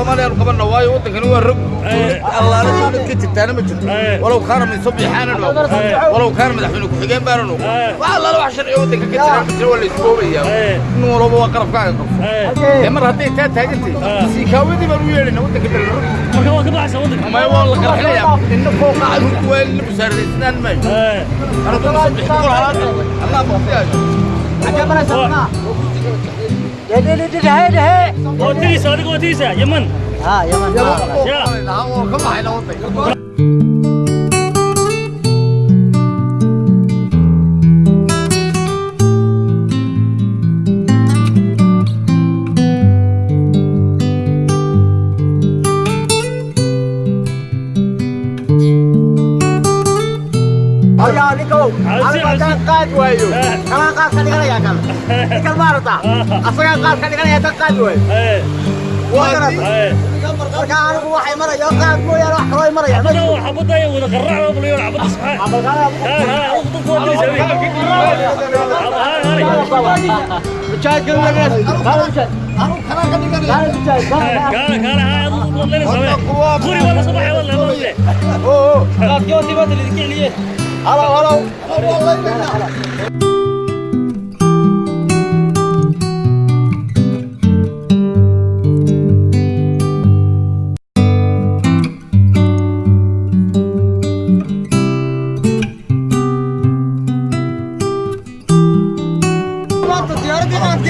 الصومالي القبلنا واي ودنكن هو الرق إيه. الله لا سنة كنت تانا ما جرت إيه. ولو كان من صبي حانا إيه. ولو كان مدحوين كحجين بارنو والله لو عشر يوم دنكن كنت تانا ما جرت ولا اسبوع يا نور ابو قرب كاي قف يا مر هدي تات هاجنتي سيكاويدي ما ويلين ودنكن الرق marka waa ka baxaysa wadanka ma waa la qarxinaya in foo qaad ku weel musaarisinan ma ee ana tan sabix qor halaad Allah baqtiyaaj ajamana sabna đi đi đi để để có thi sở đi đi có đi sở yếm mình à yếm mình ya không phải đâu tỉnh ayaaninkow anigaan qaad waayo kanaa qaad ka dhiganayaa kan ninkan ma arataa asagaan qaad ka dhiganayaa kan qaad waayo marka anigu waxay maraya qaad mooyaane wax kaloo maraya xabaday wada qarracda bulayo xabada مشاكل لقيت قال قال هذا قولي والله صباحي والله ما ادري اوه اوه لا تجوني بدري ذكي عليه هلا هلا والله sabab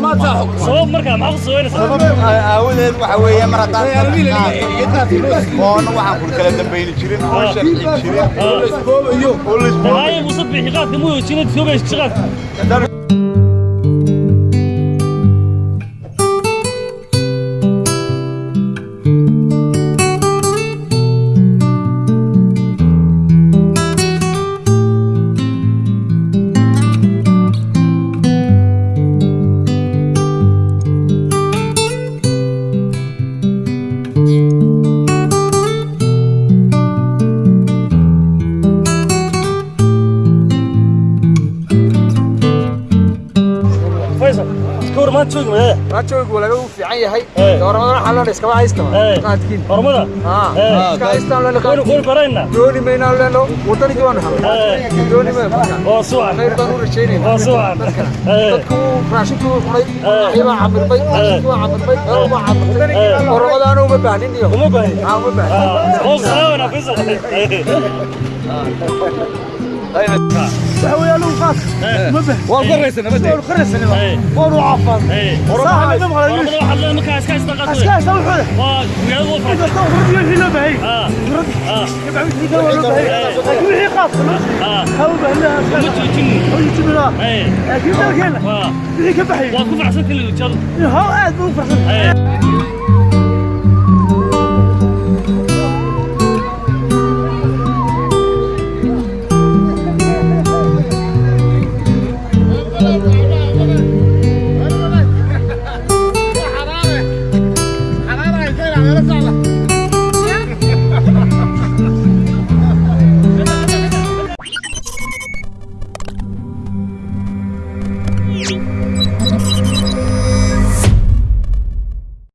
markaa maxaa kusaweynaysaaawdeed waxa weeye mar haddaanqoona waxaan kun kala dambayni jirin oo sharci jirin oo laysboobayo oo laysboobayo musabixi qaadka muu joogay shaqaadka كور ما تشوق ايه ما تشوق ولا هو في عين هي دورمدا حلنا اسكما هيستما قادكين دورمدا اه اسكا هيستما لنا كور كور برينا دوني مينا لنا وطني جوان حل دوني ما او سوان خير ضروري شيني او سوان دكو فراشتو قلي ايما عبد البي ايما عبد البي او ما عبد البي دورمدا انا ما بانين يوم ما بانين اه ما بانين او سلام انا بيزل تحوي أيوة. له فاك مبه والقريس انا بدي والقريس انا وانو عفان صح انا دم على يوش والله الله مكا اسكاي استقاط اسكاي واه يا غفر انت تو رد يوش اه رد اه يبعد يدور له بهي وهي اه هو بهلا متو تني هو يتبرا اي اكيد كان اه بيك بحي واقف عشان كل الجر ها عاد مو فرحان